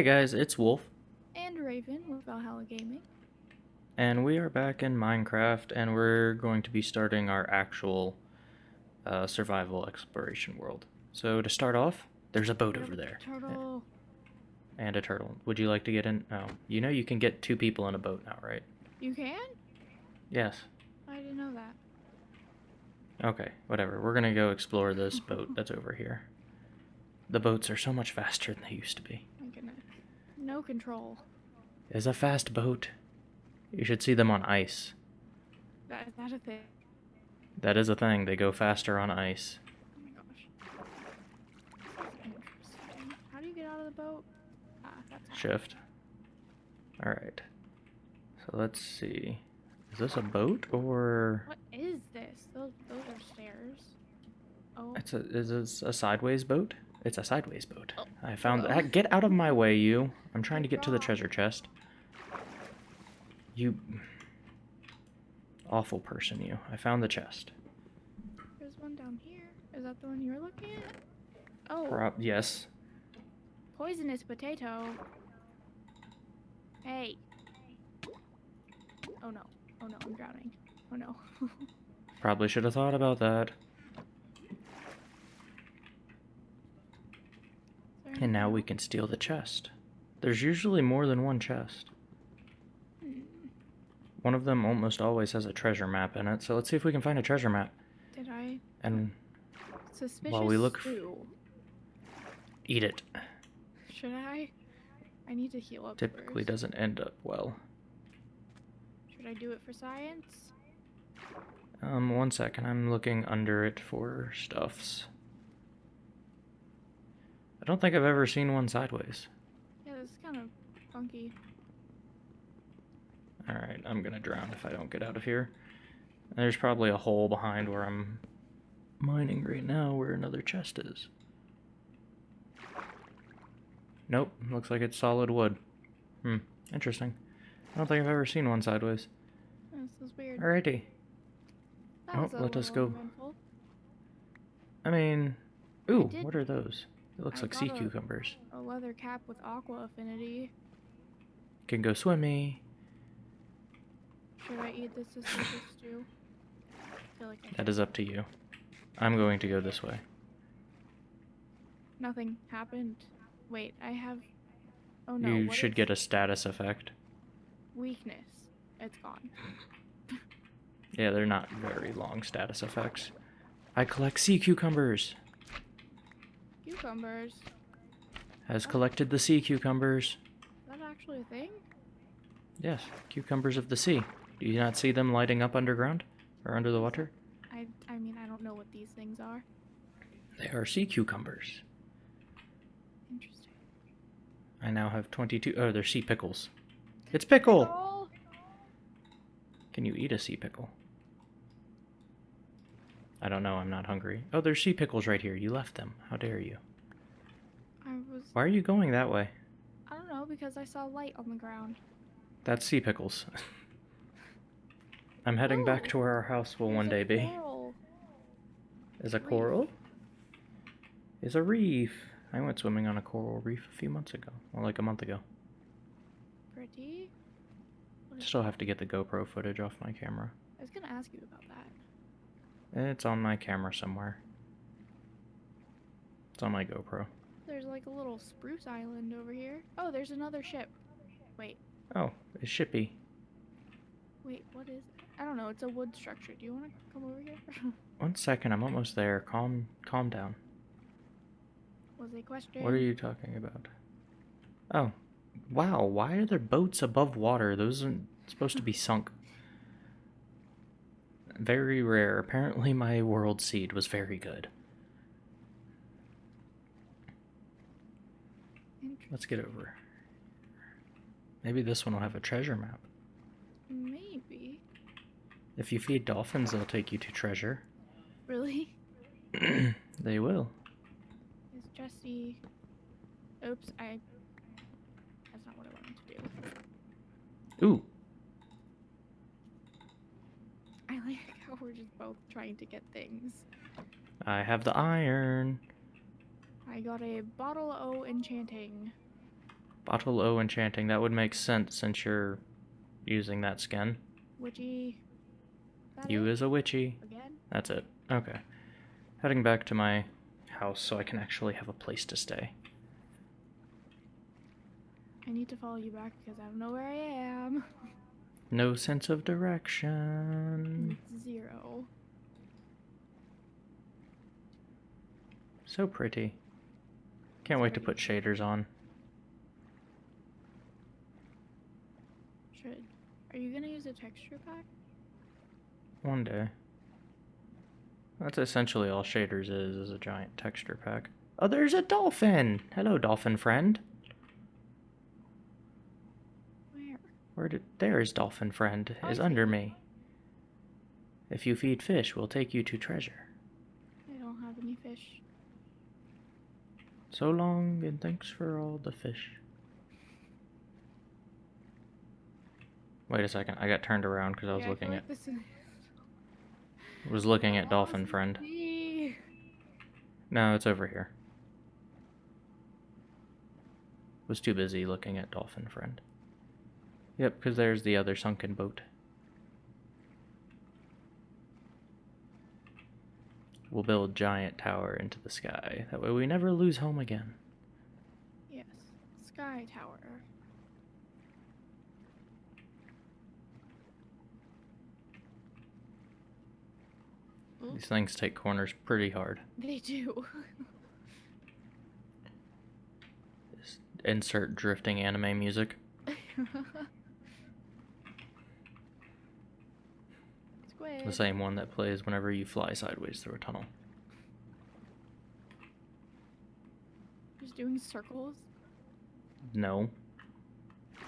Hey guys, it's Wolf, and Raven with Valhalla Gaming. and we are back in Minecraft, and we're going to be starting our actual uh, survival exploration world. So to start off, there's a boat over there, Turtle. and a turtle. Would you like to get in? Oh, you know you can get two people in a boat now, right? You can? Yes. I didn't know that. Okay, whatever. We're gonna go explore this boat that's over here. The boats are so much faster than they used to be. No control. It's a fast boat. You should see them on ice. That is that a thing? That is a thing. They go faster on ice. Oh my gosh. Interesting. How do you get out of the boat? Ah, that's. Shift. Alright. So let's see. Is this a boat or What is this? Those those are stairs. Oh. it's a is this a sideways boat? It's a sideways boat. Oh, I found that. Get out of my way, you. I'm trying to get to the treasure chest. You awful person, you. I found the chest. There's one down here. Is that the one you were looking at? Oh, Prob yes. poisonous potato. Hey. Oh no. Oh no, I'm drowning. Oh no. Probably should have thought about that. Is there And now we can steal the chest. There's usually more than one chest. One of them almost always has a treasure map in it, so let's see if we can find a treasure map. Did I? And Suspicious While we look eat it. Should I? I need to heal up Typically doesn't end up well. Should I do it for science? Um, one second, I'm looking under it for stuffs. I don't think I've ever seen one sideways. Yeah, this is kind of funky. Alright, I'm gonna drown if I don't get out of here. There's probably a hole behind where I'm mining right now where another chest is. Nope, looks like it's solid wood. Hmm, interesting. I don't think I've ever seen one sideways. This is weird. Alrighty. That oh, let us go. I mean, ooh, did- what are those? It looks I like sea got a- cucumbers. A leather cap with aqua affinity. Can go swimmy. Should I eat this suspicious stew? Like That is up to you. I'm going to go this way. Nothing happened. Wait, I have. Oh no. you should get a status effect. weakness. It's gone. Yeah, they're not very long status effects. I collect sea cucumbers. Cucumbers. Has collected the sea cucumbers. Is that actually a thing? Yes, cucumbers of the sea. Do you not see them lighting up underground? Or under the water? I I mean I don't know what these things are. They are sea cucumbers. Interesting. I now have 22. Oh, they're sea pickles. It's pickle! Oh, Can you eat a sea pickle? I don't know, I'm not hungry. Oh, there's sea pickles right here. You left them. How dare you? I was Why are you going that way? I don't know because I saw light on the ground. That's sea pickles. I'm heading back Oh, to where our house will one day be. coral. Is a reef. coral? Is a reef. I went swimming on a coral reef a few months ago. Well, like a month ago. Pretty. Still have to get the GoPro footage off my camera. I was gonna ask you about that. Eh, it's on my camera somewhere. It's on my GoPro. There's like a little spruce island over here. Oh, there's another ship. Wait, Oh, it's Shippy. wait, what is it? I don't know. It's a wood structure. Do you want to come over here? One second, I'm almost there. Calm, calm down. Was a question. What are you talking about? Oh, wow. Why are there boats above water? Those aren't supposed to be sunk. Very rare. Apparently, my world seed was very good. Let's get over. Maybe this one will have a treasure map. Maybe. If you feed dolphins, they'll take you to treasure. Really? they will. Is Jesse? Oops, I. That's not what I wanted to do. Ooh, I like how we're just both trying to get things. I have the iron. I got a bottle O enchanting. Bottle O enchanting. That would make sense since you're using that skin. Witchy. That You it? is a witchy. again. That's it. Okay. Heading back to my house so I can actually have a place to stay. I need to follow you back because I don't know where I am. No sense of direction. Zero. So pretty. Can't wait to put shaders on. Should. Are you gonna use a texture pack? One day. That's essentially all shaders is, is a giant texture pack. Oh, there's a dolphin! Hello, dolphin friend. Where? Did... There's dolphin friend, is I under me. If you feed fish, we'll take you to treasure. I don't have any fish. So long, and thanks for all the fish. Wait a second, I got turned around because I was Yeah, looking feel at like is was looking at dolphin friend. me. No, it's over here. Was too busy looking at dolphin friend. Yep, because there's the other sunken boat. We'll build giant tower into the sky. That way we never lose home again. Yes. Sky Tower. Ooh, These things take corners pretty hard. they do. Just insert drifting anime music. The same one that plays whenever you fly sideways through a tunnel. Just doing circles. No.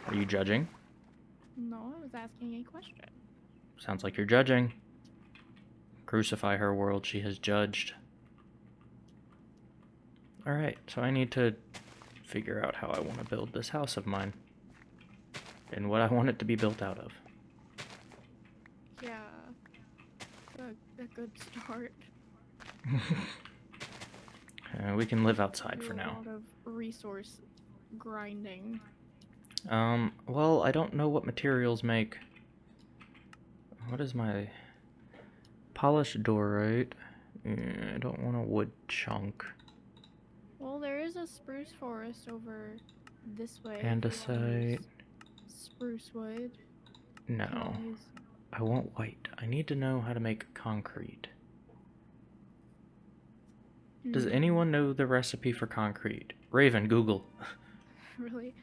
Are you judging? No, I was asking a question. Sounds like you're judging. Crucify her world, she has judged. Alright, so I need to figure out how I want to build this house of mine. And what I want it to be built out of. Yeah. A, a good start. Uh, we can live outside Do for a now. lot of resource grinding. Um, well, I don't know what materials make. What is my polished diorite? Mm, I don't want a wood chunk. Well, there is a spruce forest over this way. if you wanna Andesite. Spruce wood. No, I want white. I need to know how to make concrete. Does Hmm, anyone know the recipe for concrete? Raven, Google. Really?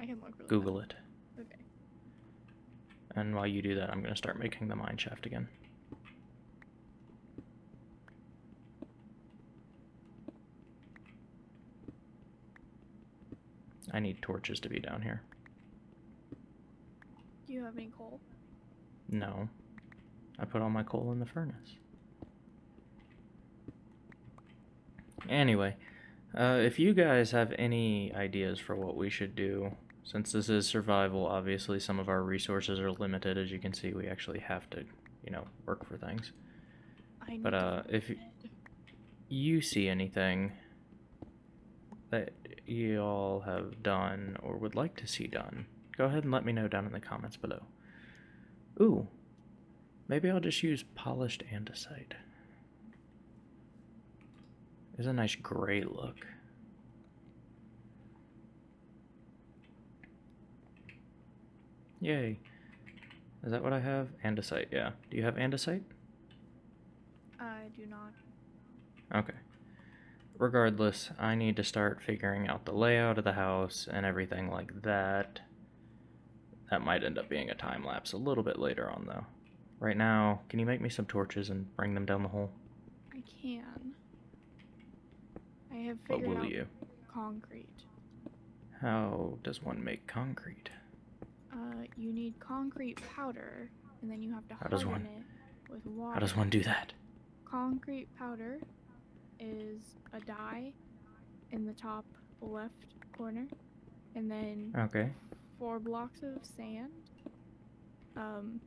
I can look really Google it. Okay. And while you do that, I'm going to start making the mine shaft again. I need torches to be down here. Do you have any coal? No. I put all my coal in the furnace. Anyway, uh, if you guys have any ideas for what we should do, since this is survival, obviously some of our resources are limited. As you can see, we actually have to, you know, work for things. I But, uh, if. You see anything that you all have done or would like to see done, go ahead and let me know down in the comments below. Ooh, maybe I'll just use polished andesite. It's a nice gray look. Yay. Is that what I have? Andesite, yeah. Do you have andesite? I do not. Okay. Regardless, I need to start figuring out the layout of the house and everything like that. That might end up being a time lapse a little bit later on, though. Right now, can you make me some torches and bring them down the hole? I can. I have What figured will out you? concrete. How does one make concrete? Uh, you need concrete powder, and then you have to How does one- it with water. How does one do that? Concrete powder is a dye in the top left corner, and then Okay. Four blocks of sand. Um,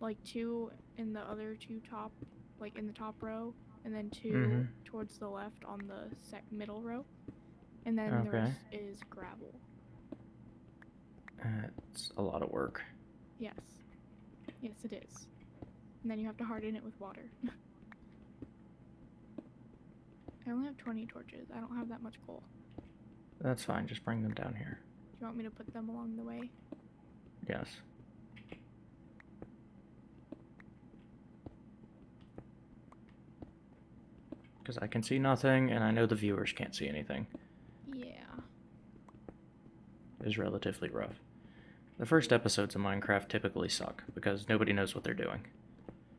like two in the other two top, like in the top row, and then 2 Mhm. towards the left on the sec- middle row, and then Okay. the rest is gravel. It's a lot of work. Yes. Yes, it is. And then you have to harden it with water. I only have 20 torches. I don't have that much coal. That's fine. Just bring them down here. Do you want me to put them along the way? Yes. Because I can see nothing, and I know the viewers can't see anything. Yeah. is relatively rough. The first episodes of Minecraft typically suck because nobody knows what they're doing.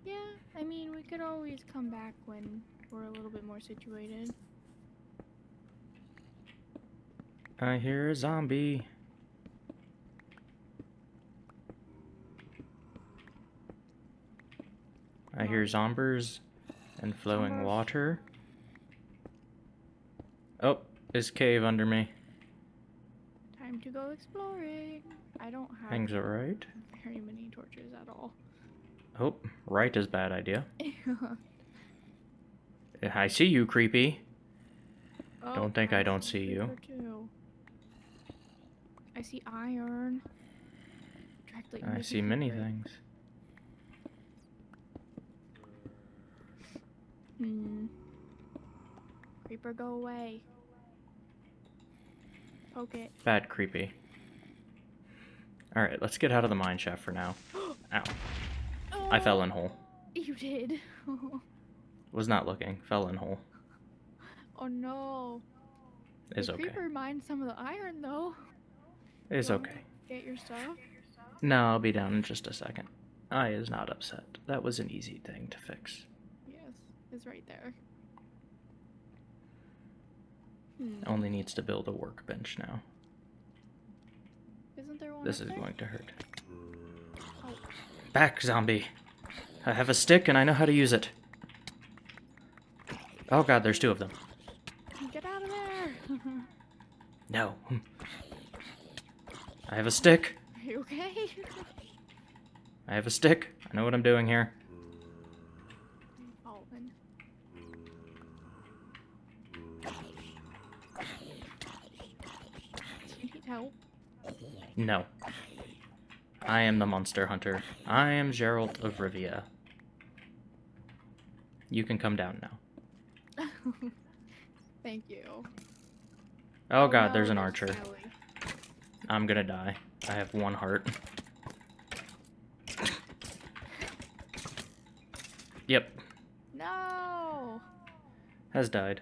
Yeah, I mean, we could always come back when we're a little bit more situated. I hear a zombie. I hear zombers and flowing water. Oh, this cave under me. Time to go exploring. I don't have Things alright. very many torches at all. Oh, right is bad idea. I see you, creepy. Oh, Don't think I I don't see see you. too. I see iron. Directly I see many things. Hmm. Creeper, go away. Poke it. Bad creepy. Alright, let's get out of the mine shaft for now. Ow. I fell in hole. You did. Was not looking. Fell in hole. oh no. Is the okay. creeper mined some of the iron though. Is Well, okay. Get your stuff. No, I'll be down in just a second. I is not upset. That was an easy thing to fix. Yes, it's right there. Hmm. Only needs to build a workbench now. Isn't there one? This is there? going to hurt. Oh, Back, zombie! I have a stick and I know how to use it. Oh god, there's two of them. get out of there! No. I have a stick. Are you okay? I have a stick. I know what I'm doing here. Do you need help? No. I am the monster hunter. I am Geralt of Rivia. You can come down now. Thank you. Oh god, oh, no, there's an archer. Ellie. I'm gonna die. I have one heart. Yep, No! has died.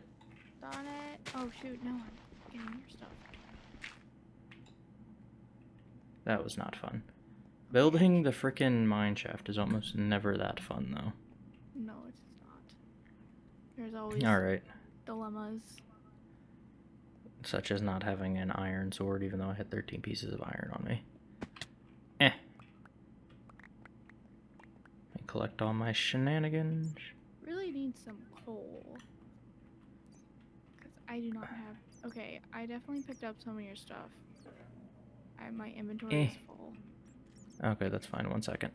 Darn it. Oh shoot, no, I'm getting your stuff. That was not fun. Building the frickin' mine shaft is almost never that fun, though. No, it's not. There's always Alright, dilemmas. Such as not having an iron sword, even though I had 13 pieces of iron on me. Eh. And collect all my shenanigans. Really need some coal. Because I do not have. Okay, I definitely picked up some of your stuff. I, my inventory is Eh. full. Okay, that's fine. One second.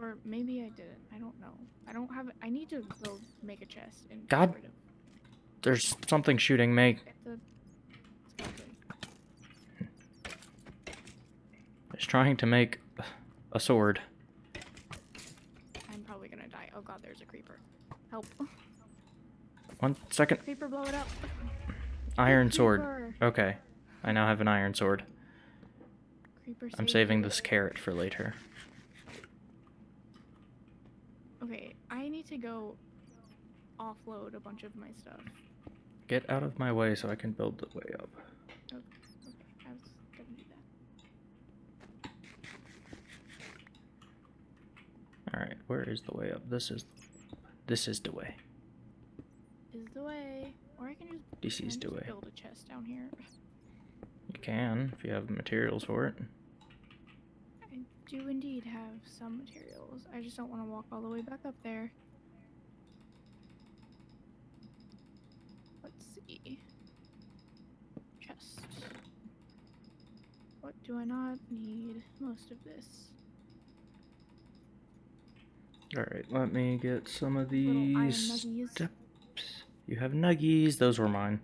Or maybe I didn't. I don't know. I don't have. I need to go make a chest and. God. There's something shooting me. Get the skeleton. It's trying to make a sword. I'm probably gonna die. Oh god, there's a creeper. Help. One second. creeper, blow it up. Iron sword. Okay. I now have an iron sword. Creeper I'm saving this carrot for later. Okay, I need to go offload a bunch of my stuff. Get out of my way so I can build the way up. Okay, I was gonna do that. Alright, where is the way up? This is this is the way. Is the way. Or I can just, This can is the way. build a chest down here. You can if you have materials for it. I do indeed have some materials. I just don't want to walk all the way back up there. Let's see. Chest. What do I not need? Most of this. Alright, let me get some of these steps. You have nuggies, those were mine.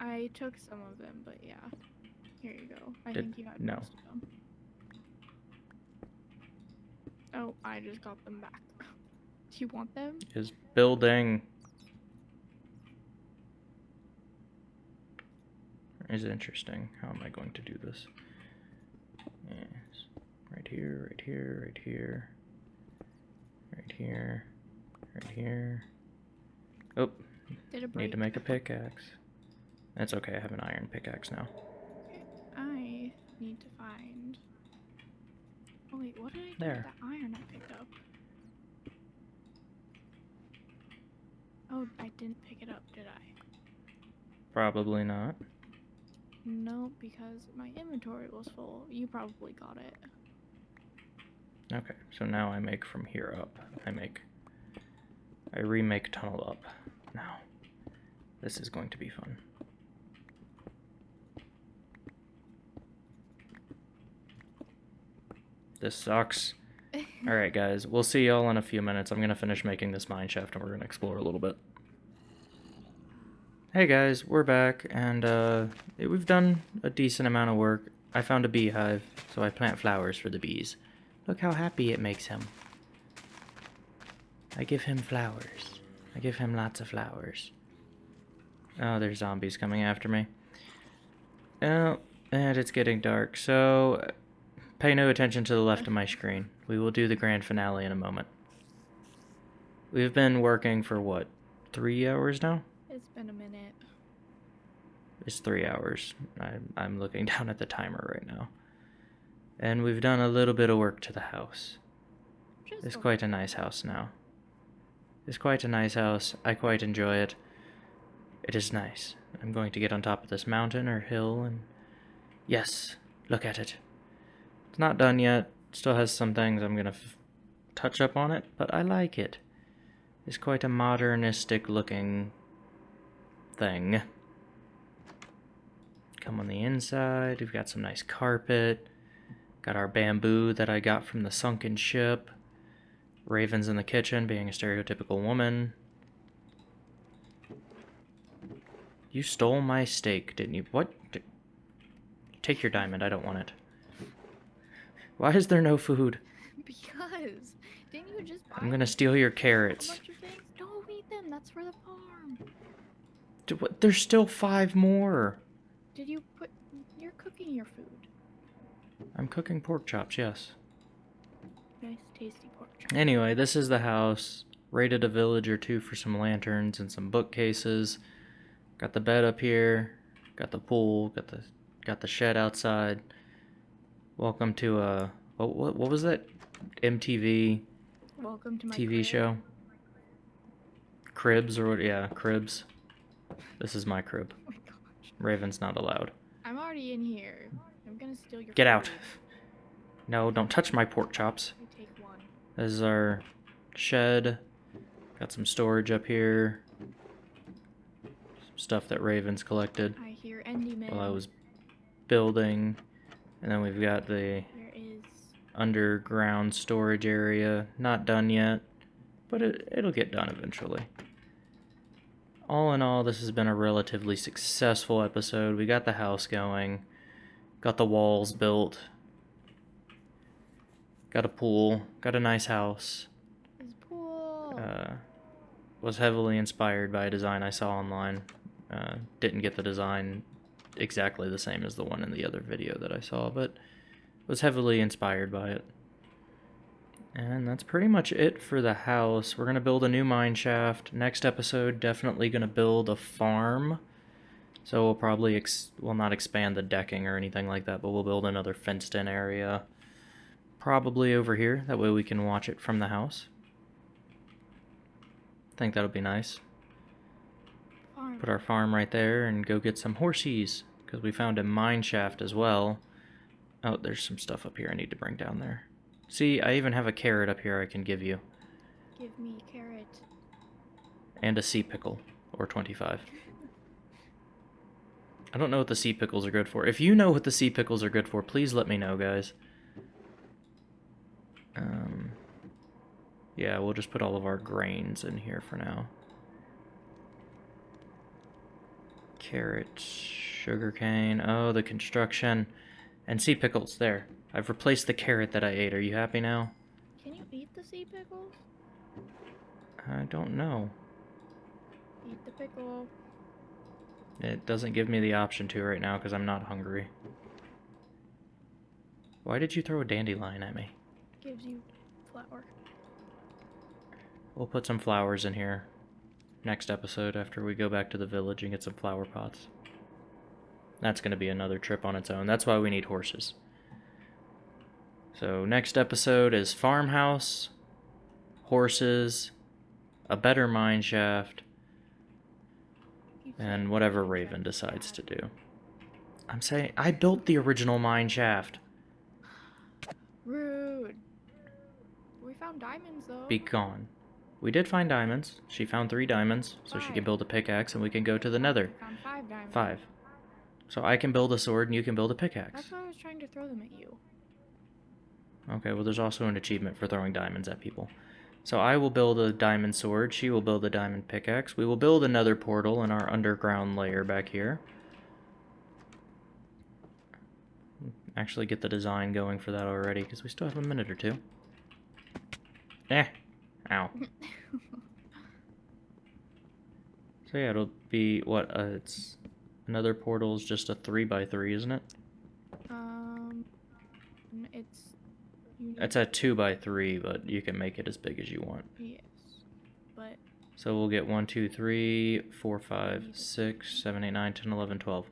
I took some of them, but yeah. Here you go. I Did- think you had no. most of them. Oh, I just got them back. Do you want them? Is building is interesting. How am I going to do this? Yes. Right here, right here, right here. Right here. Right here. Oh, Did it break? need to make a pickaxe. That's okay, I have an iron pickaxe now. I need to find. Oh wait, what did I do There. with the iron I picked up? Oh, I didn't pick it up, did I? Probably not. No, because my inventory was full. You probably got it. Okay, so now I make from here up. I make. I remake tunnel up. Now. This is going to be fun. This sucks. Alright, guys, we'll see y'all in a few minutes. I'm gonna finish making this mine shaft and we're gonna explore a little bit. Hey guys, we're back, and uh, we've done a decent amount of work. I found a beehive, so I plant flowers for the bees. Look how happy it makes him. I give him flowers. I give him lots of flowers. Oh, there's zombies coming after me. Oh, and it's getting dark, so pay no attention to the left of my screen. We will do the grand finale in a moment. We've been working for what, three hours now? It's been a minute. It's three hours. I, I'm looking down at the timer right now. And we've done a little bit of work to the house. Just It's quite a nice house now. It's quite a nice house. I quite enjoy it. It is nice. I'm going to get on top of this mountain or hill and. Yes, look at it. It's not done yet. Still has some things I'm gonna f- touch up on it, but I like it. It's quite a modernistic looking thing. Come on the inside. We've got some nice carpet. Got our bamboo that I got from the sunken ship. Ravens in the kitchen, being a stereotypical woman. You stole my steak, didn't you? What? Take your diamond, I don't want it. Why is there no food? Because didn't you just buy I'm gonna steal your carrots. things? Don't eat them. That's for the farm. What- There's still five more. Did you put? You're cooking your food. I'm cooking pork chops, yes. Nice, tasty pork chop. Anyway, this is the house. Raided a village or two for some lanterns and some bookcases. Got the bed up here. Got the pool. Got the got the shed outside. Welcome to uh what what, what was that MTV Welcome to my TV crib. show? Cribs or what? Yeah, Cribs. This is my crib. Raven's not allowed. I'm already in here. I'm gonna steal your. Get out. food. No, don't touch my pork chops. Take one. This is our shed. Got some storage up here. Some stuff that Ravens collected I hear Enderman. while I was building. And then we've got the is. underground storage area. Not done yet, but it, it'll get done eventually. All in all, this has been a relatively successful episode. We got the house going, got the walls built, got a pool, got a nice house. Pool. Uh, was heavily inspired by a design I saw online. Uh, didn't get the design exactly the same as the one in the other video that I saw, but was heavily inspired by it. And that's pretty much it for the house. We're going to build a new mine shaft. Next episode, definitely going to build a farm. So we'll probably, ex- well, not expand the decking or anything like that, but we'll build another fenced in area. Probably over here. That way we can watch it from the house. I think that'll be nice. Farm. Put our farm right there and go get some horsies. Because we found a mine shaft as well. Oh, there's some stuff up here I need to bring down there. See, I even have a carrot up here I can give you. Give me a carrot. And a sea pickle. Or 25. I don't know what the sea pickles are good for. If you know what the sea pickles are good for, please let me know, guys. Um, yeah, we'll just put all of our grains in here for now. Carrots. Sugarcane. Oh, the construction. And sea pickles. There. I've replaced the carrot that I ate. Are you happy now? Can you eat the sea pickles? I don't know. Eat the pickle. It doesn't give me the option to right now because I'm not hungry. Why did you throw a dandelion at me? Gives you flower. We'll put some flowers in here next episode after we go back to the village and get some flower pots. That's going to be another trip on its own. That's why we need horses. So, next episode is farmhouse, horses, a better mine shaft, and whatever Raven decides to do. I'm saying I built the original mine shaft. Rude. We found diamonds though. Be gone. We did find diamonds. She found three diamonds, so she can build a pickaxe and we can go to the nether. Found five diamonds. Five. So I can build a sword and you can build a pickaxe. That's why I was trying to throw them at you. Okay, well, there's also an achievement for throwing diamonds at people. So I will build a diamond sword. She will build a diamond pickaxe. We will build another portal in our underground layer back here. Actually, get the design going for that already because we still have a minute or two. Eh. Ow. So yeah, it'll be what? Uh, it's another portal is just a three by three, isn't it? um, it's. It's a two by three, but you can make it as big as you want. Yes, but So we'll get 1, 2, 3, 4, 5, 6, 7, 8, 9, 10, 11, 12.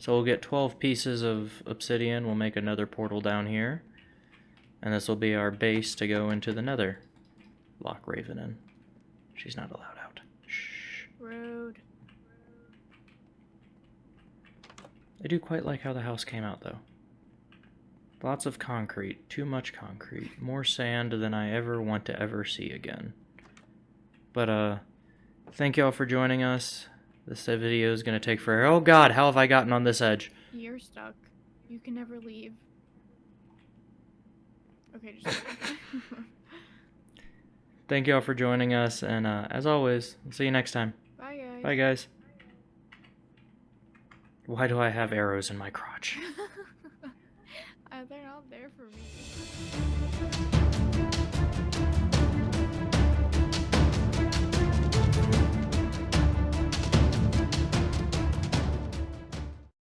So we'll get 12 pieces of obsidian. We'll make another portal down here. And this will be our base to go into the nether. Lock Raven in. She's not allowed out. Shh. rude. I do quite like how the house came out, though. Lots of concrete. Too much concrete. More sand than I ever want to ever see again. But, uh, thank y'all for joining us. This video is going to take forever. Oh god, how have I gotten on this edge? You're stuck. You can never leave. Okay, just. Thank y'all for joining us, and uh, as always, we'll see you next time. Bye guys. Bye, guys. Why do I have arrows in my crotch? uh, they're not there for me.